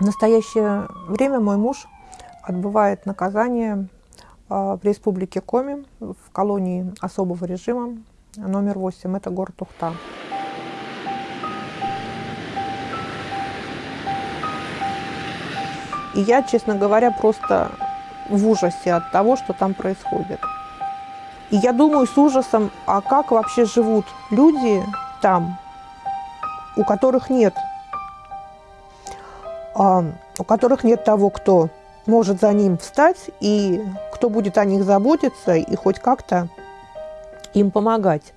В настоящее время мой муж отбывает наказание а, в республике Коми, в колонии особого режима номер 8, это город Ухта. И я, честно говоря, просто в ужасе от того, что там происходит. И я думаю с ужасом, а как вообще живут люди там, у которых нет у которых нет того, кто может за ним встать и кто будет о них заботиться и хоть как-то им помогать.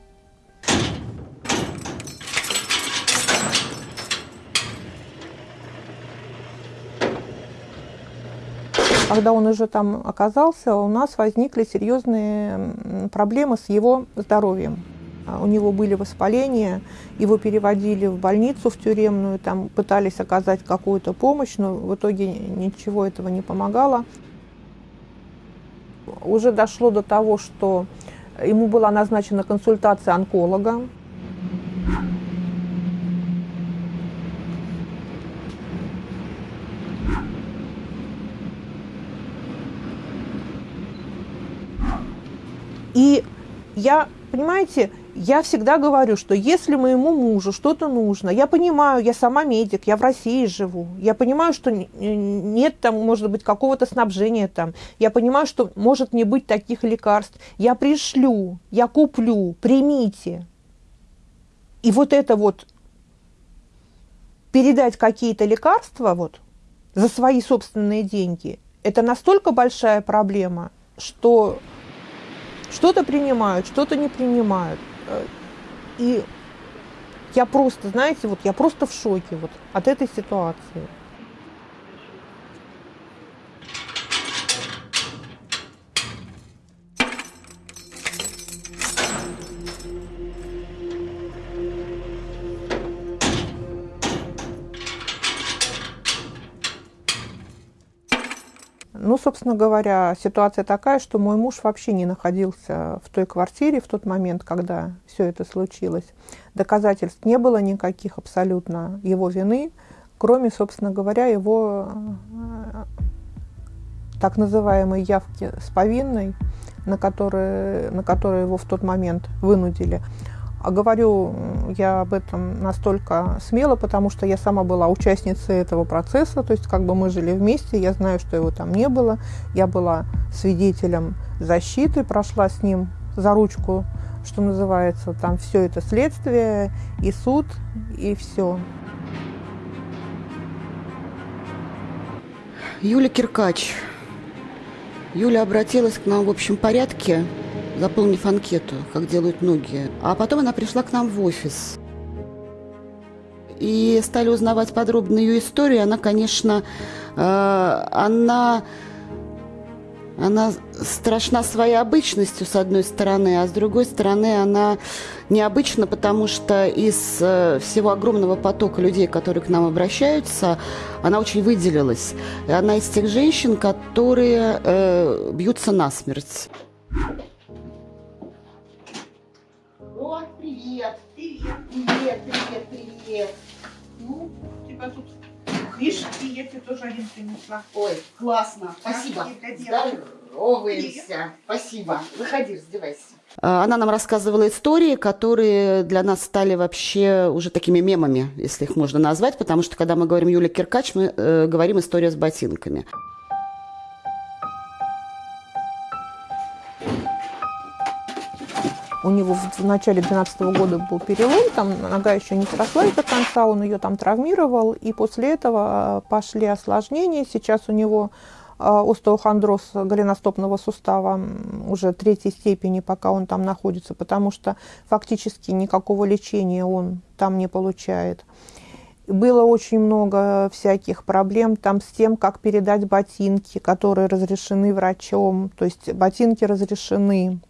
Когда он уже там оказался, у нас возникли серьезные проблемы с его здоровьем. А у него были воспаления, его переводили в больницу, в тюремную, там пытались оказать какую-то помощь, но в итоге ничего этого не помогало. Уже дошло до того, что ему была назначена консультация онколога. И я, понимаете, я всегда говорю, что если моему мужу что-то нужно, я понимаю, я сама медик, я в России живу, я понимаю, что нет там, может быть, какого-то снабжения там, я понимаю, что может не быть таких лекарств, я пришлю, я куплю, примите. И вот это вот передать какие-то лекарства вот за свои собственные деньги, это настолько большая проблема, что что-то принимают, что-то не принимают. И я просто, знаете, вот я просто в шоке вот от этой ситуации. Собственно говоря, ситуация такая, что мой муж вообще не находился в той квартире в тот момент, когда все это случилось. Доказательств не было никаких абсолютно его вины, кроме, собственно говоря, его э, так называемой явки с повинной, на которые, на которые его в тот момент вынудили. А говорю я об этом настолько смело, потому что я сама была участницей этого процесса, то есть как бы мы жили вместе, я знаю, что его там не было, я была свидетелем защиты, прошла с ним за ручку, что называется, там все это следствие и суд, и все. Юля Киркач. Юля обратилась к нам в общем порядке заполнив анкету, как делают многие. А потом она пришла к нам в офис. И стали узнавать подробно ее историю. Она, конечно, э, она, она страшна своей обычностью, с одной стороны, а с другой стороны, она необычна, потому что из э, всего огромного потока людей, которые к нам обращаются, она очень выделилась. И она из тех женщин, которые э, бьются насмерть. Привет. Привет, привет. Ну, тебя тут книжки, я тебе тоже один принесла. Ой, классно. Спасибо. Здороваемся. Спасибо. Выходи, раздевайся. А, она нам рассказывала истории, которые для нас стали вообще уже такими мемами, если их можно назвать, потому что когда мы говорим Юля Киркач, мы э, говорим история с ботинками. У него в начале 2012 года был перелом, там нога еще не срослась до конца, он ее там травмировал, и после этого а, пошли осложнения. Сейчас у него а, остеохондроз голеностопного сустава уже третьей степени, пока он там находится, потому что фактически никакого лечения он там не получает. Было очень много всяких проблем там с тем, как передать ботинки, которые разрешены врачом. То есть ботинки разрешены,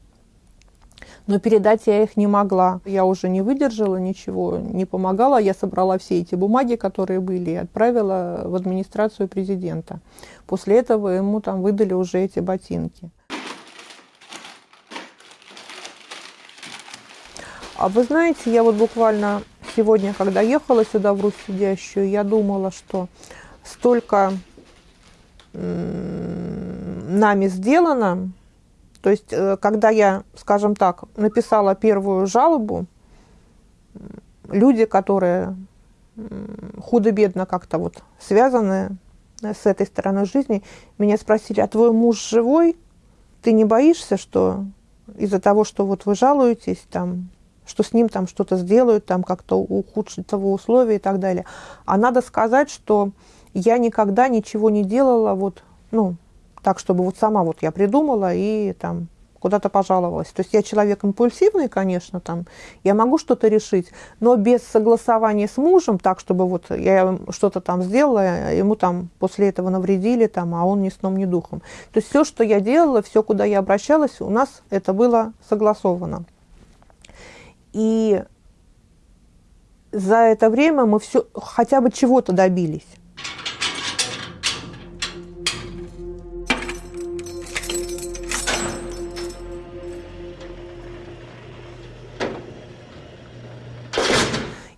но передать я их не могла. Я уже не выдержала ничего, не помогала. Я собрала все эти бумаги, которые были, и отправила в администрацию президента. После этого ему там выдали уже эти ботинки. А вы знаете, я вот буквально сегодня, когда ехала сюда в Русь сидящую, я думала, что столько нами сделано. То есть, э, когда я, скажем так, написала первую жалобу, люди, которые худо-бедно как-то вот связаны с этой стороной жизни, меня спросили, а твой муж живой? Ты не боишься, что из-за того, что вот вы жалуетесь, там, что с ним там что-то сделают, там как-то ухудшат его условия и так далее. А надо сказать, что я никогда ничего не делала вот, ну, так, чтобы вот сама вот я придумала и там куда-то пожаловалась. То есть я человек импульсивный, конечно, там, я могу что-то решить, но без согласования с мужем, так, чтобы вот я что-то там сделала, ему там после этого навредили, там, а он ни сном, ни духом. То есть все, что я делала, все, куда я обращалась, у нас это было согласовано. И за это время мы все хотя бы чего-то добились.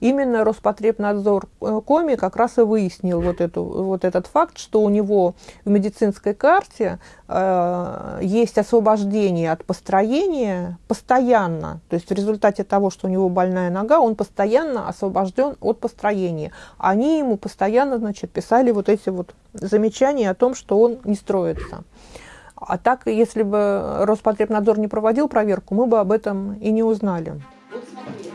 Именно Роспотребнадзор э, Коми как раз и выяснил вот, эту, вот этот факт, что у него в медицинской карте э, есть освобождение от построения постоянно. То есть в результате того, что у него больная нога, он постоянно освобожден от построения. Они ему постоянно значит, писали вот эти вот замечания о том, что он не строится. А так, если бы Роспотребнадзор не проводил проверку, мы бы об этом и не узнали. два.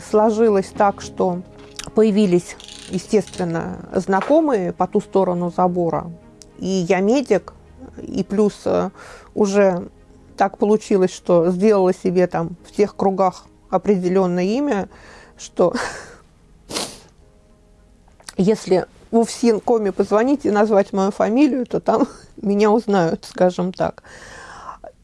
Сложилось так, что появились, естественно, знакомые по ту сторону забора. И я медик, и плюс э, уже так получилось, что сделала себе там в тех кругах определенное имя, что если в УФСИН.коме позвонить и назвать мою фамилию, то там меня узнают, скажем так.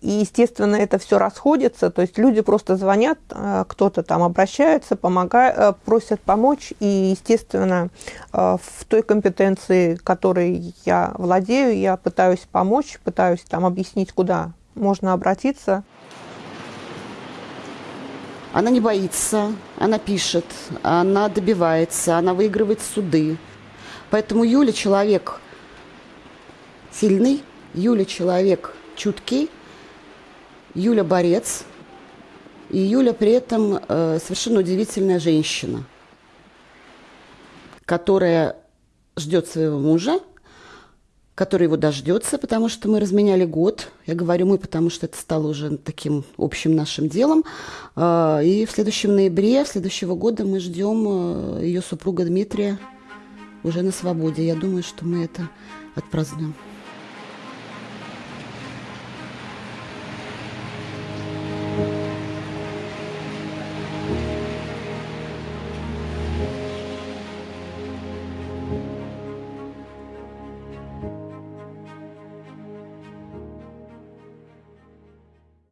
И, естественно, это все расходится, то есть люди просто звонят, э, кто-то там обращается, помогает, э, просят помочь, и, естественно, э, в той компетенции, которой я владею, я пытаюсь помочь, пытаюсь там объяснить, куда можно обратиться. Она не боится, она пишет, она добивается, она выигрывает суды. Поэтому Юля человек сильный, Юля человек чуткий, Юля борец, и Юля при этом э, совершенно удивительная женщина, которая ждет своего мужа, который его дождется, потому что мы разменяли год. Я говорю мы, потому что это стало уже таким общим нашим делом. Э, и в следующем ноябре следующего года мы ждем э, ее супруга Дмитрия уже на свободе. Я думаю, что мы это отпразднуем.